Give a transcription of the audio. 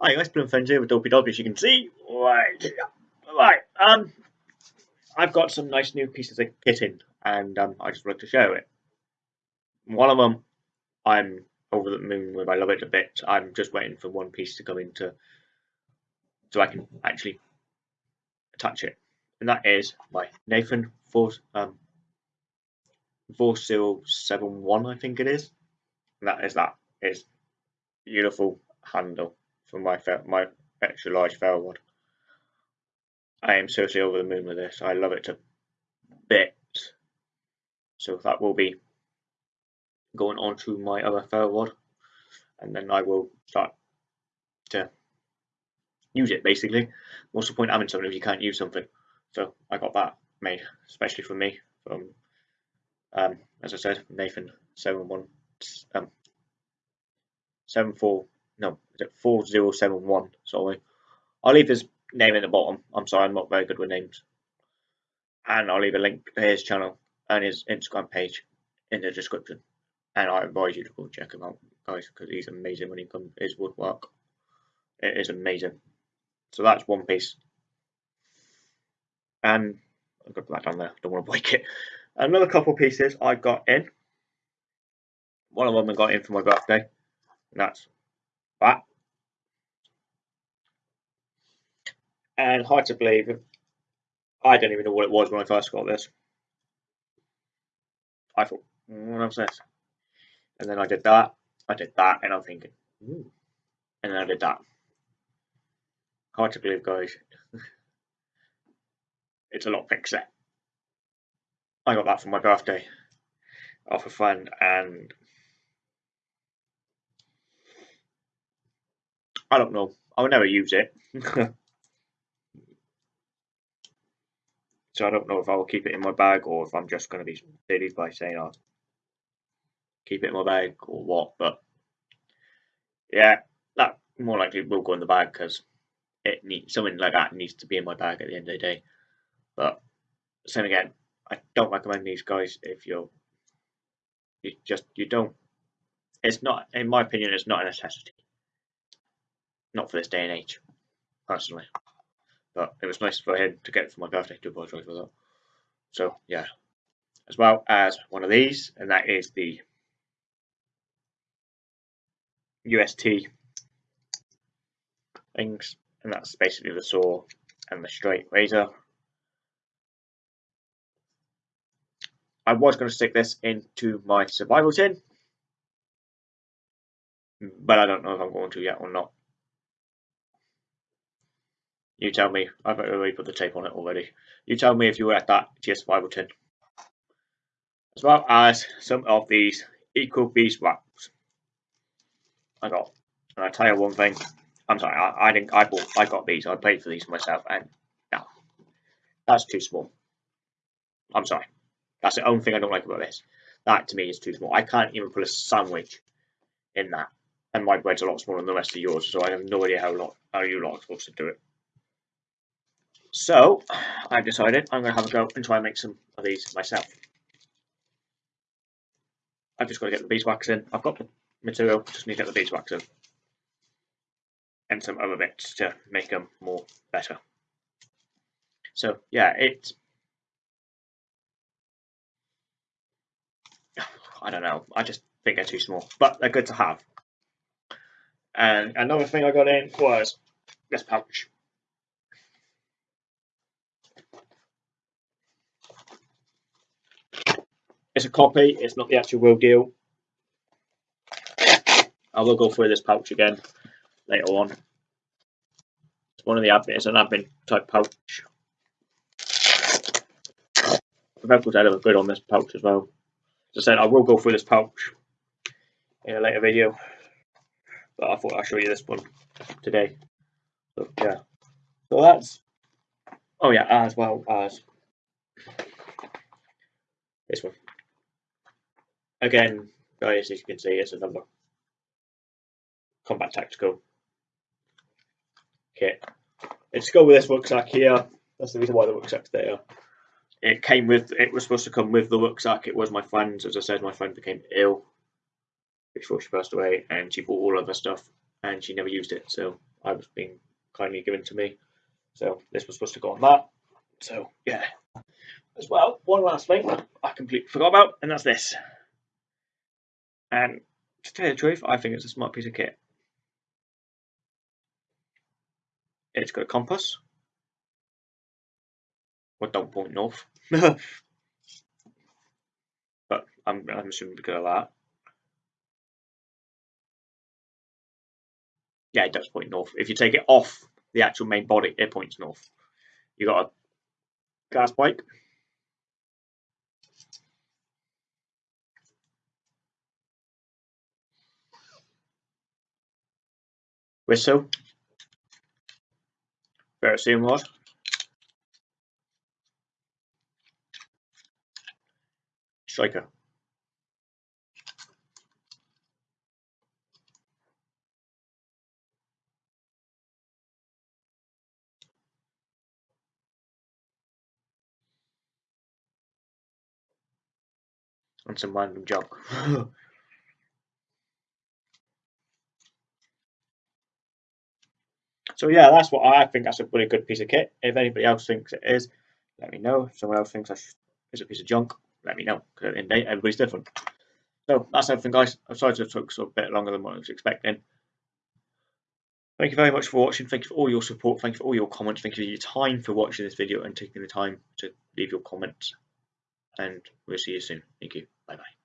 Hi guys, Plum Friends here with Dopey Dog as you can see. Right, right, um, I've got some nice new pieces of kit in, and um, I just wanted to show it. One of them I'm over the moon with, I love it a bit. I'm just waiting for one piece to come into so I can actually attach it. And that is my Nathan 4, um, 4071 I think it is. And that is that. It's beautiful handle for my my extra large ferro rod. I am seriously over the moon with this. I love it to bits. So that will be going on to my other ferro rod, and then I will start to use it basically. What's the point having something if you can't use something? So I got that made especially for me from um, as I said Nathan seven one um, seven four no, is it 4071? Sorry. I'll leave his name in the bottom. I'm sorry, I'm not very good with names. And I'll leave a link to his channel and his Instagram page in the description. And I advise you to go check him out, guys, because he's amazing when he comes his woodwork. It is amazing. So that's one piece. And I've got that down there. Don't want to break it. Another couple pieces I got in. One of them I got in for my birthday. And that's And hard to believe, I don't even know what it was when I first got this. I thought, what was this? And then I did that, I did that, and I'm thinking, Ooh. and then I did that. Hard to believe, guys. it's a lot set. I got that for my birthday off a friend, and I don't know. I will never use it. so I don't know if I will keep it in my bag or if I'm just going to be silly by saying I'll keep it in my bag or what. But yeah, that more likely will go in the bag because it needs something like that needs to be in my bag at the end of the day. But same again, I don't recommend these guys if you're you just you don't. It's not, in my opinion, it's not a necessity not for this day and age, personally. But it was nice for him to get it for my birthday. To apologise for that. So yeah, as well as one of these, and that is the UST things, and that's basically the saw and the straight razor. I was going to stick this into my survival tin, but I don't know if I'm going to yet or not. You tell me. I've already put the tape on it already. You tell me if you were at that GS5 tin. As well as some of these Eco wraps. I got. And I tell you one thing. I'm sorry. I, I didn't. I bought. I got these. I paid for these myself, and no, that's too small. I'm sorry. That's the only thing I don't like about this. That to me is too small. I can't even put a sandwich in that, and my bread's a lot smaller than the rest of yours, so I have no idea how lot how you lot are supposed to do it. So I've decided I'm going to have a go and try and make some of these myself. I've just got to get the beeswax in. I've got the material, just need to get the beeswax in. And some other bits to make them more better. So yeah, it's I don't know. I just think they're too small, but they're good to have. And another thing I got in was this pouch. It's a copy, it's not the actual real deal. I will go through this pouch again later on. It's one of the admin, it's an admin type pouch. Velcro's out of good on this pouch as well. As I said, I will go through this pouch in a later video, but I thought I'd show you this one today. So yeah, so that's oh yeah, as well as this one. Again, guys, as you can see, it's another combat tactical kit. It's go with this rucksack here. That's the reason why the rucksack's there. It came with, it was supposed to come with the rucksack. It was my friend's. As I said, my friend became ill before she passed away and she bought all of her stuff and she never used it. So I was being kindly given to me. So this was supposed to go on that. So yeah. As well, one last thing I completely forgot about, and that's this. And to tell you the truth, I think it's a smart piece of kit. It's got a compass. Well, don't point north. but I'm, I'm assuming because of that. Yeah, it does point north. If you take it off the actual main body, it points north. You got a gas bike. Whistle. Ferrocerium rod. Striker. and some random junk. so yeah, that's what I think. That's a really good piece of kit. If anybody else thinks it is, let me know. If someone else thinks it's a piece of junk, let me know. Because everybody's different. So that's everything, guys. I'm sorry to took a bit longer than what I was expecting. Thank you very much for watching. Thank you for all your support. Thank you for all your comments. Thank you for your time for watching this video and taking the time to leave your comments. And we'll see you soon. Thank you. Bye bye.